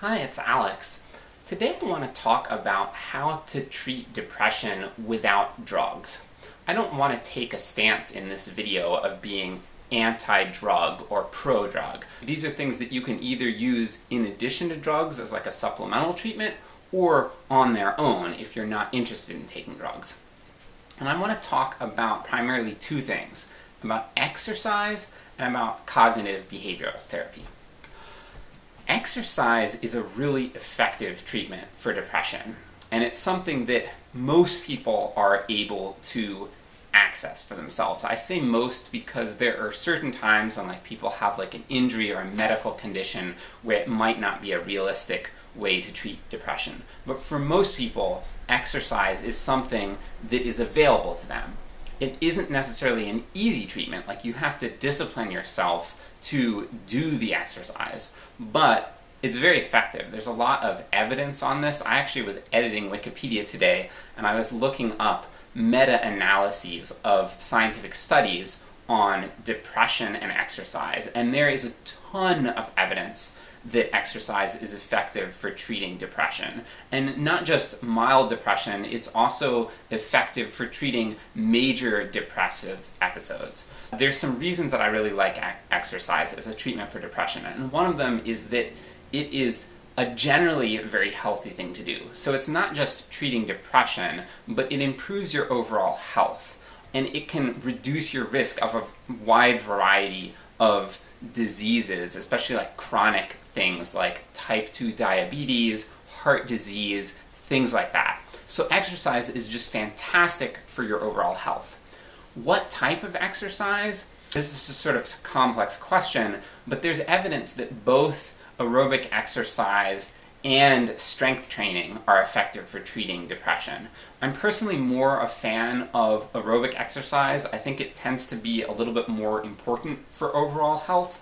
Hi, it's Alex. Today I want to talk about how to treat depression without drugs. I don't want to take a stance in this video of being anti-drug or pro-drug. These are things that you can either use in addition to drugs as like a supplemental treatment, or on their own if you're not interested in taking drugs. And I want to talk about primarily two things, about exercise and about cognitive behavioral therapy. Exercise is a really effective treatment for depression, and it's something that most people are able to access for themselves. I say most because there are certain times when like people have like an injury or a medical condition where it might not be a realistic way to treat depression. But for most people, exercise is something that is available to them. It isn't necessarily an easy treatment, like you have to discipline yourself to do the exercise, but it's very effective. There's a lot of evidence on this. I actually was editing Wikipedia today, and I was looking up meta-analyses of scientific studies on depression and exercise, and there is a ton of evidence that exercise is effective for treating depression. And not just mild depression, it's also effective for treating major depressive episodes. There's some reasons that I really like exercise as a treatment for depression, and one of them is that it is a generally very healthy thing to do. So it's not just treating depression, but it improves your overall health, and it can reduce your risk of a wide variety of diseases, especially like chronic things like type 2 diabetes, heart disease, things like that. So exercise is just fantastic for your overall health. What type of exercise? This is a sort of complex question, but there's evidence that both aerobic exercise and strength training are effective for treating depression. I'm personally more a fan of aerobic exercise. I think it tends to be a little bit more important for overall health.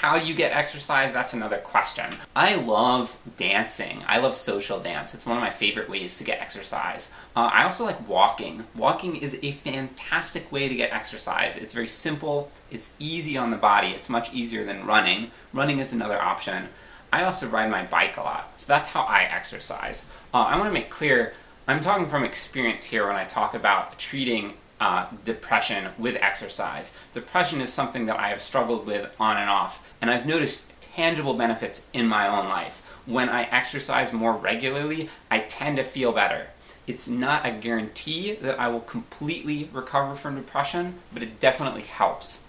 How you get exercise, that's another question. I love dancing. I love social dance. It's one of my favorite ways to get exercise. Uh, I also like walking. Walking is a fantastic way to get exercise. It's very simple, it's easy on the body, it's much easier than running. Running is another option. I also ride my bike a lot, so that's how I exercise. Uh, I want to make clear, I'm talking from experience here when I talk about treating uh, depression with exercise. Depression is something that I have struggled with on and off, and I've noticed tangible benefits in my own life. When I exercise more regularly, I tend to feel better. It's not a guarantee that I will completely recover from depression, but it definitely helps.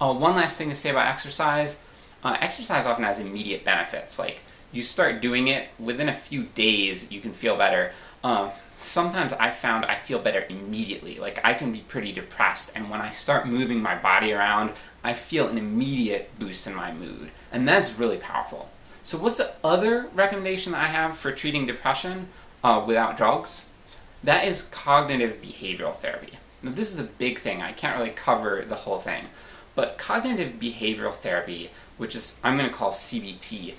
Uh, one last thing to say about exercise, uh, exercise often has immediate benefits, like you start doing it, within a few days you can feel better. Uh, sometimes I've found I feel better immediately, like I can be pretty depressed, and when I start moving my body around, I feel an immediate boost in my mood, and that's really powerful. So what's the other recommendation I have for treating depression uh, without drugs? That is cognitive behavioral therapy. Now this is a big thing, I can't really cover the whole thing, but cognitive behavioral therapy, which is I'm going to call CBT,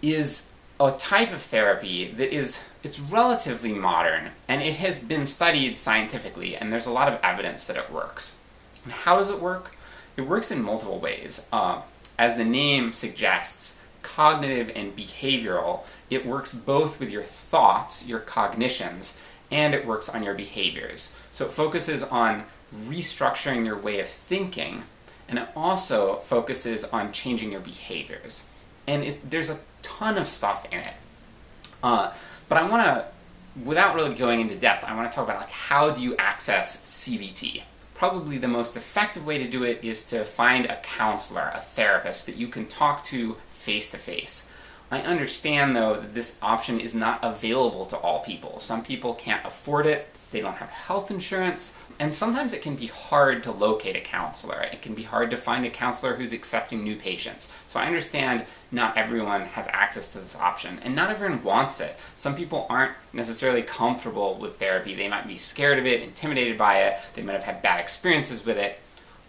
is a type of therapy that is, it's relatively modern, and it has been studied scientifically, and there's a lot of evidence that it works. And how does it work? It works in multiple ways. Uh, as the name suggests, cognitive and behavioral, it works both with your thoughts, your cognitions, and it works on your behaviors. So it focuses on restructuring your way of thinking and it also focuses on changing your behaviors. And it, there's a ton of stuff in it. Uh, but I want to, without really going into depth, I want to talk about like how do you access CBT. Probably the most effective way to do it is to find a counselor, a therapist that you can talk to face to face. I understand though that this option is not available to all people. Some people can't afford it, they don't have health insurance, and sometimes it can be hard to locate a counselor. It can be hard to find a counselor who's accepting new patients. So I understand not everyone has access to this option, and not everyone wants it. Some people aren't necessarily comfortable with therapy. They might be scared of it, intimidated by it, they might have had bad experiences with it.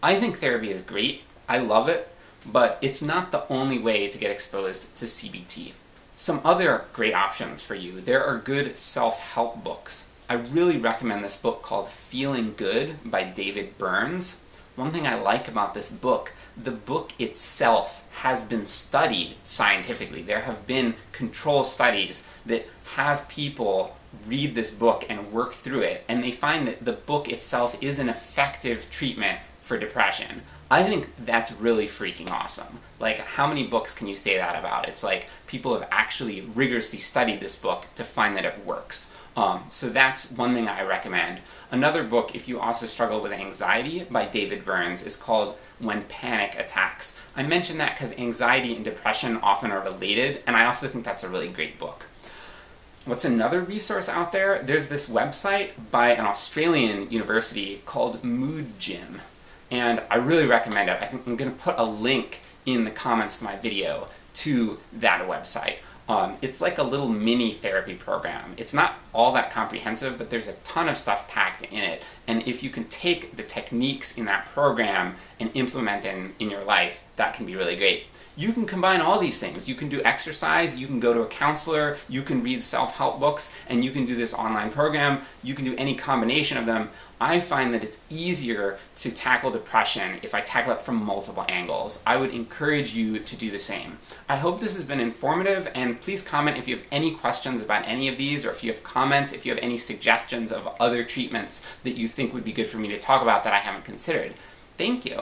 I think therapy is great, I love it, but it's not the only way to get exposed to CBT. Some other great options for you, there are good self-help books I really recommend this book called Feeling Good by David Burns. one thing I like about this book, the book itself has been studied scientifically. There have been control studies that have people read this book and work through it, and they find that the book itself is an effective treatment for depression. I think that's really freaking awesome. Like, how many books can you say that about? It's like people have actually rigorously studied this book to find that it works. Um, so that's one thing I recommend. Another book, if you also struggle with anxiety, by David Burns, is called When Panic Attacks. I mention that because anxiety and depression often are related, and I also think that's a really great book. What's another resource out there? There's this website by an Australian university called Mood Gym, and I really recommend it. I think I'm going to put a link in the comments to my video to that website. Um, it's like a little mini therapy program. It's not all that comprehensive, but there's a ton of stuff packed in it. And if you can take the techniques in that program and implement them in your life, that can be really great. You can combine all these things. You can do exercise, you can go to a counselor, you can read self-help books, and you can do this online program. You can do any combination of them. I find that it's easier to tackle depression if I tackle it from multiple angles. I would encourage you to do the same. I hope this has been informative, and please comment if you have any questions about any of these, or if you have comments, if you have any suggestions of other treatments that you think would be good for me to talk about that I haven't considered. Thank you!